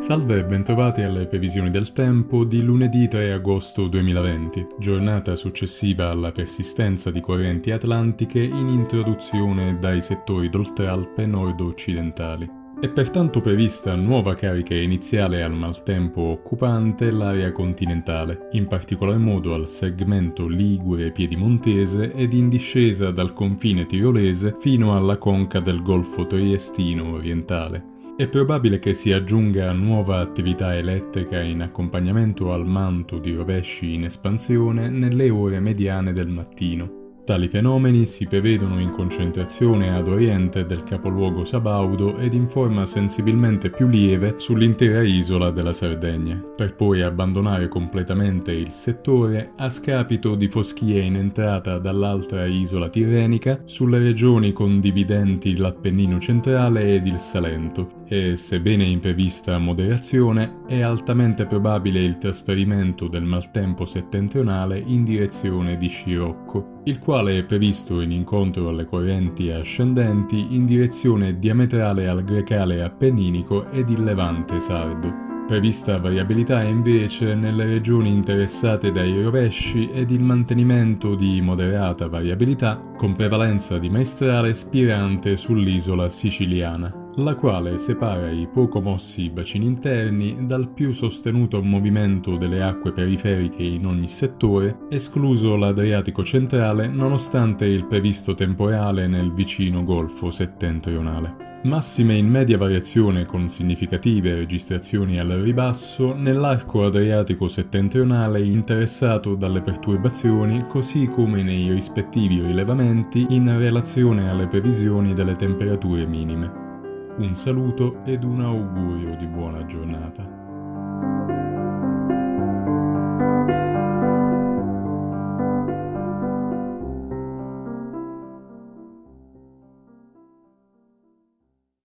Salve e bentrovati alle previsioni del tempo di lunedì 3 agosto 2020, giornata successiva alla persistenza di correnti atlantiche in introduzione dai settori d'Oltralpe nord-occidentali. È pertanto prevista nuova carica iniziale al maltempo occupante l'area continentale, in particolar modo al segmento Ligure-Piedimontese ed in discesa dal confine tirolese fino alla conca del Golfo Triestino orientale. È probabile che si aggiunga nuova attività elettrica in accompagnamento al manto di rovesci in espansione nelle ore mediane del mattino, Tali fenomeni si prevedono in concentrazione ad oriente del capoluogo Sabaudo ed in forma sensibilmente più lieve sull'intera isola della Sardegna, per poi abbandonare completamente il settore a scapito di foschie in entrata dall'altra isola tirrenica sulle regioni condividenti l'Appennino centrale ed il Salento, e sebbene in prevista moderazione, è altamente probabile il trasferimento del maltempo settentrionale in direzione di Scirocco, il quale è previsto in incontro alle correnti ascendenti in direzione diametrale al grecale appenninico ed il levante sardo. Prevista variabilità invece nelle regioni interessate dai rovesci ed il mantenimento di moderata variabilità con prevalenza di maestrale spirante sull'isola siciliana, la quale separa i poco mossi bacini interni dal più sostenuto movimento delle acque periferiche in ogni settore, escluso l'Adriatico centrale nonostante il previsto temporale nel vicino Golfo settentrionale. Massime in media variazione con significative registrazioni al ribasso nell'arco adriatico settentrionale interessato dalle perturbazioni così come nei rispettivi rilevamenti in relazione alle previsioni delle temperature minime. Un saluto ed un augurio di buona giornata.